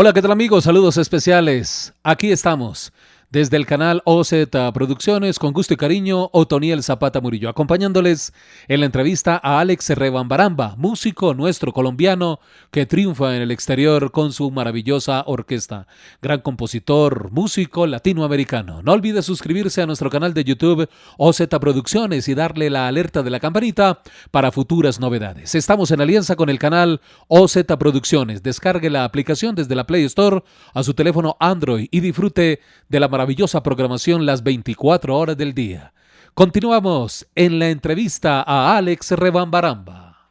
Hola, ¿qué tal amigos? Saludos especiales. Aquí estamos desde el canal OZ Producciones, con gusto y cariño, Otoniel Zapata Murillo, acompañándoles en la entrevista a Alex Rebambaramba, músico nuestro colombiano que triunfa en el exterior con su maravillosa orquesta. Gran compositor, músico latinoamericano. No olvide suscribirse a nuestro canal de YouTube OZ Producciones y darle la alerta de la campanita para futuras novedades. Estamos en alianza con el canal OZ Producciones. Descargue la aplicación desde la Play Store a su teléfono Android y disfrute de la programación las 24 horas del día. Continuamos en la entrevista a Alex Rebambaramba.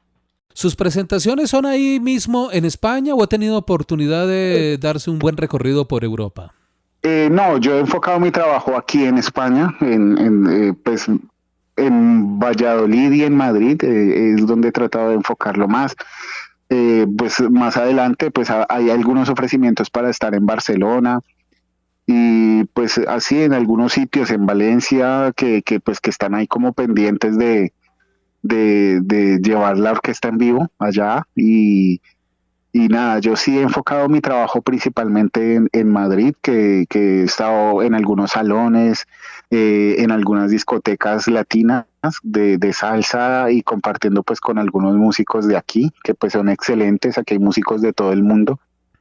¿Sus presentaciones son ahí mismo en España o ha tenido oportunidad de darse un buen recorrido por Europa? Eh, no, yo he enfocado mi trabajo aquí en España, en, eh, pues, en Valladolid y en Madrid, eh, es donde he tratado de enfocarlo más. pues más adelante, pues hay algunos ofrecimientos para estar en Barcelona, y pues así en algunos sitios en Valencia que, que pues que están ahí como pendientes de, de, llevar la orquesta en vivo allá y, y, nada, yo sí he enfocado mi trabajo principalmente en, Madrid, que, que, he estado en algunos salones, eh, en algunas discotecas latinas de, de, salsa y compartiendo pues con algunos músicos de aquí, que pues son excelentes, aquí hay músicos de todo el mundo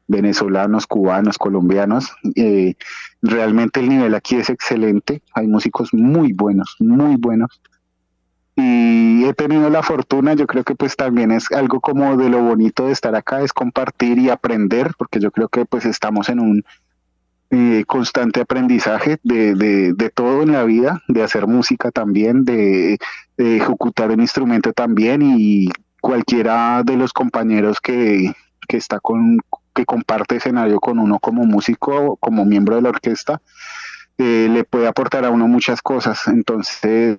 venezolanos, cubanos, colombianos. Eh, realmente el nivel aquí es excelente, hay músicos muy buenos, muy buenos. Y he tenido la fortuna, yo creo que pues también es algo como de lo bonito de estar acá, es compartir y aprender, porque yo creo que pues estamos en un eh, constante aprendizaje de, de, todo en la vida, de hacer música también, de, de ejecutar un instrumento también y cualquiera de los compañeros que, que está con, que comparte escenario con uno como músico, como miembro de la orquesta, eh, le puede aportar a uno muchas cosas. Entonces,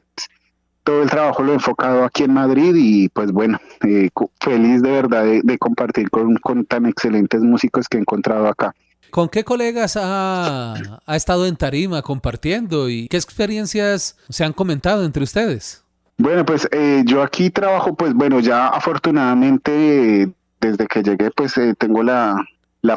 todo el trabajo lo he enfocado aquí en Madrid y pues bueno, eh, feliz de verdad de, compartir con, con, tan excelentes músicos que he encontrado acá. ¿Con qué colegas ha, ha estado en Tarima compartiendo y qué experiencias se han comentado entre ustedes? Bueno, pues eh, yo aquí trabajo, pues bueno, ya afortunadamente desde que llegué pues eh, tengo la,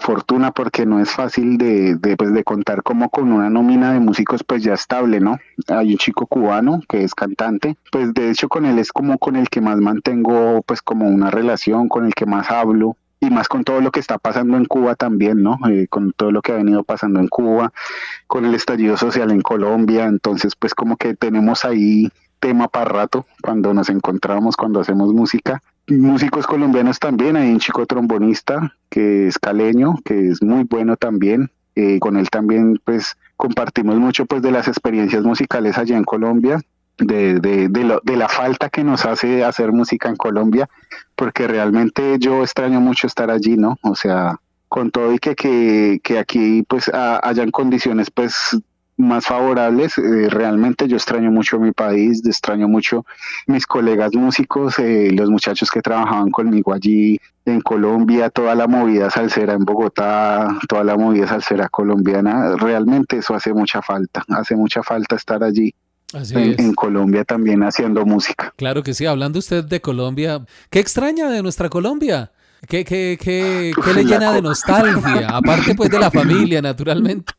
fortuna porque no es fácil de, de, pues, de contar como con una nómina de músicos pues ya estable, ¿no? Hay un chico cubano que es cantante, pues de hecho con él es como con el que más mantengo pues como una relación, con el que más hablo y más con todo lo que está pasando en Cuba también, ¿no? Eh, con todo lo que ha venido pasando en Cuba, con el estallido social en Colombia, entonces pues como que tenemos ahí tema para rato cuando nos encontramos, cuando hacemos música músicos colombianos también, hay un chico trombonista que es caleño, que es muy bueno también. Eh, con él también pues compartimos mucho pues de las experiencias musicales allá en Colombia, de, de, de, la falta que nos hace hacer música en Colombia, porque realmente yo extraño mucho estar allí, ¿no? O sea, con todo y que, que, que aquí pues hayan condiciones pues más favorables. Eh, realmente yo extraño mucho mi país, extraño mucho mis colegas músicos, eh, los muchachos que trabajaban conmigo allí en Colombia, toda la movida salsera en Bogotá, toda la movida salsera colombiana. Realmente eso hace mucha falta, hace mucha falta estar allí. En, Colombia también haciendo música. Claro que sí, hablando usted de Colombia, ¿qué extraña de nuestra Colombia? ¿Qué, qué, qué, qué le llena de nostalgia? Aparte pues de la familia, naturalmente.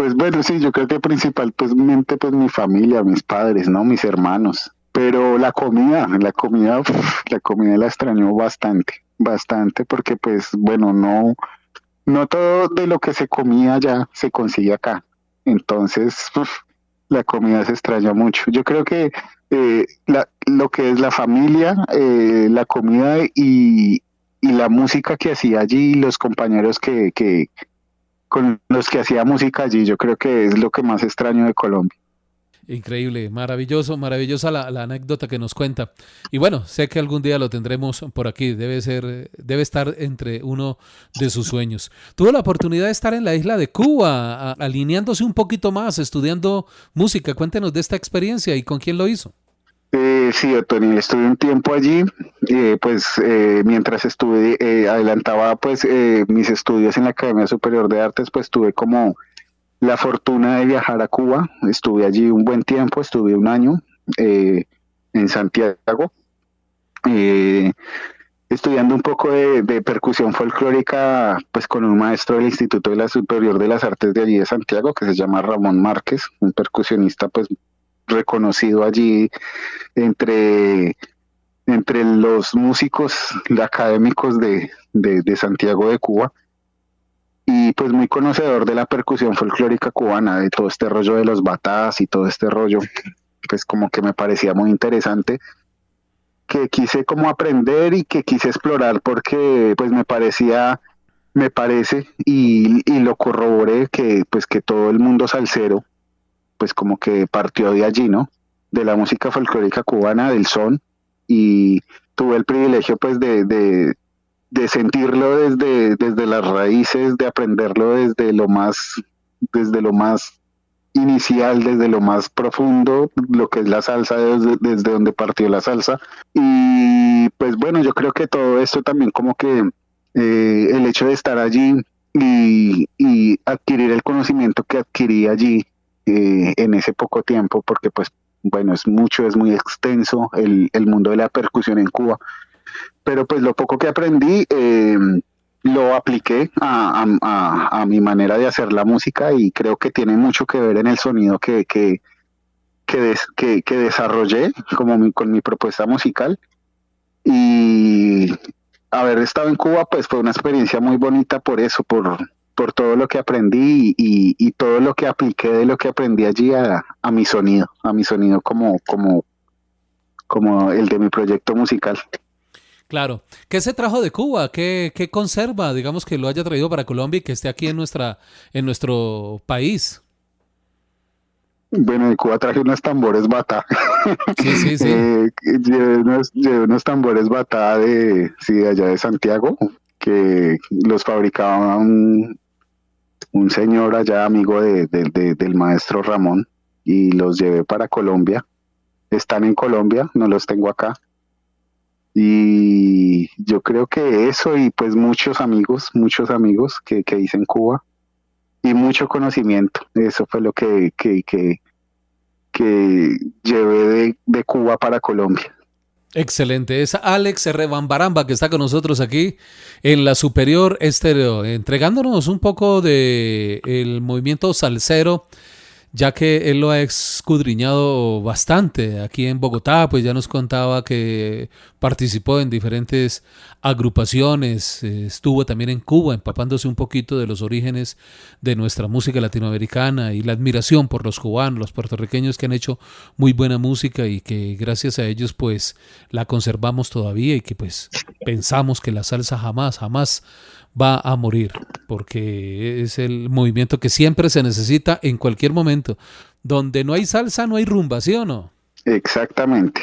Pues bueno, sí, yo creo que principalmente pues mi familia, mis padres, ¿no? Mis hermanos. Pero la comida, la comida, la comida la extrañó bastante, bastante, porque pues bueno, no, no todo de lo que se comía ya se consigue acá. Entonces, la comida se extraña mucho. Yo creo que eh, la, lo que es la familia, eh, la comida y, y la música que hacía allí, los compañeros que, que, con los que hacía música allí. Yo creo que es lo que más extraño de Colombia. Increíble, maravilloso, maravillosa la, anécdota que nos cuenta. Y bueno, sé que algún día lo tendremos por aquí. Debe ser, debe estar entre uno de sus sueños. Tuvo la oportunidad de estar en la isla de Cuba, alineándose un poquito más, estudiando música. Cuéntenos de esta experiencia y con quién lo hizo. Eh, sí, Otoniel, estuve un tiempo allí, eh, pues eh, mientras estuve, eh, adelantaba pues eh, mis estudios en la Academia Superior de Artes, pues tuve como la fortuna de viajar a Cuba, estuve allí un buen tiempo, estuve un año en Santiago, estudiando un poco de, de percusión folclórica, pues con un maestro del Instituto de la Superior de las Artes de allí de Santiago, que se llama Ramón Márquez, un percusionista pues reconocido allí entre, entre los músicos académicos de, de, Santiago de Cuba. Y pues muy conocedor de la percusión folclórica cubana, de todo este rollo de los batatas y todo este rollo, pues como que me parecía muy interesante, que quise como aprender y que quise explorar porque pues me parecía, me parece y, y lo corroboré que pues que todo el mundo salsero pues como que partió de allí, ¿no? De la música folclórica cubana, del son, y tuve el privilegio pues de, de, de sentirlo desde, desde las raíces, de aprenderlo desde lo más, desde lo más inicial, desde lo más profundo, lo que es la salsa, desde, desde donde partió la salsa. Y pues bueno, yo creo que todo esto también como que eh, el hecho de estar allí y, y adquirir el conocimiento que adquirí allí eh, en ese poco tiempo, porque pues bueno, es mucho, es muy extenso el, el mundo de la percusión en Cuba, pero pues lo poco que aprendí eh, lo apliqué a, a, a, a, mi manera de hacer la música y creo que tiene mucho que ver en el sonido que, que, que, des, que, que desarrollé como mi, con mi propuesta musical. Y haber estado en Cuba pues fue una experiencia muy bonita por eso, por, por todo lo que aprendí y, y, todo lo que apliqué de lo que aprendí allí a, a mi sonido, a mi sonido como, como, como el de mi proyecto musical. Claro. ¿Qué se trajo de Cuba? ¿Qué, ¿Qué, conserva, digamos, que lo haya traído para Colombia y que esté aquí en, nuestra, en nuestro país? Bueno, de Cuba traje unos tambores bata. Sí, sí, sí. eh, llevé, unos, llevé, unos, tambores bata de, sí, de allá de Santiago, que los fabricaba un, un señor allá, amigo de, de, de, del maestro Ramón, y los llevé para Colombia. Están en Colombia, no los tengo acá. Y yo creo que eso y pues muchos amigos, muchos amigos que, que hice en Cuba y mucho conocimiento. Eso fue lo que, que, que, que llevé de, de Cuba para Colombia. Excelente. Es Alex Rebambaramba que está con nosotros aquí en la Superior Estéreo, entregándonos un poco de el movimiento salsero, ya que él lo ha escudriñado bastante aquí en Bogotá, pues ya nos contaba que participó en diferentes agrupaciones, eh, estuvo también en Cuba empapándose un poquito de los orígenes de nuestra música latinoamericana y la admiración por los cubanos, los puertorriqueños que han hecho muy buena música y que gracias a ellos pues la conservamos todavía y que pues pensamos que la salsa jamás, jamás va a morir, porque es el movimiento que siempre se necesita en cualquier momento. Donde no hay salsa, no hay rumba, ¿sí o no? Exactamente.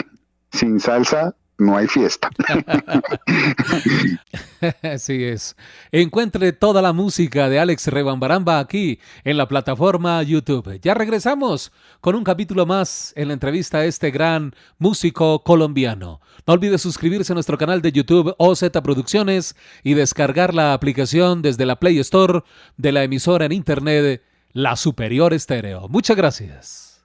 Sin salsa no hay fiesta. Así es. Encuentre toda la música de Alex Rebambaramba aquí en la plataforma YouTube. Ya regresamos con un capítulo más en la entrevista a este gran músico colombiano. No olvide suscribirse a nuestro canal de YouTube OZ Producciones y descargar la aplicación desde la Play Store de la emisora en internet La Superior Estéreo. Muchas gracias.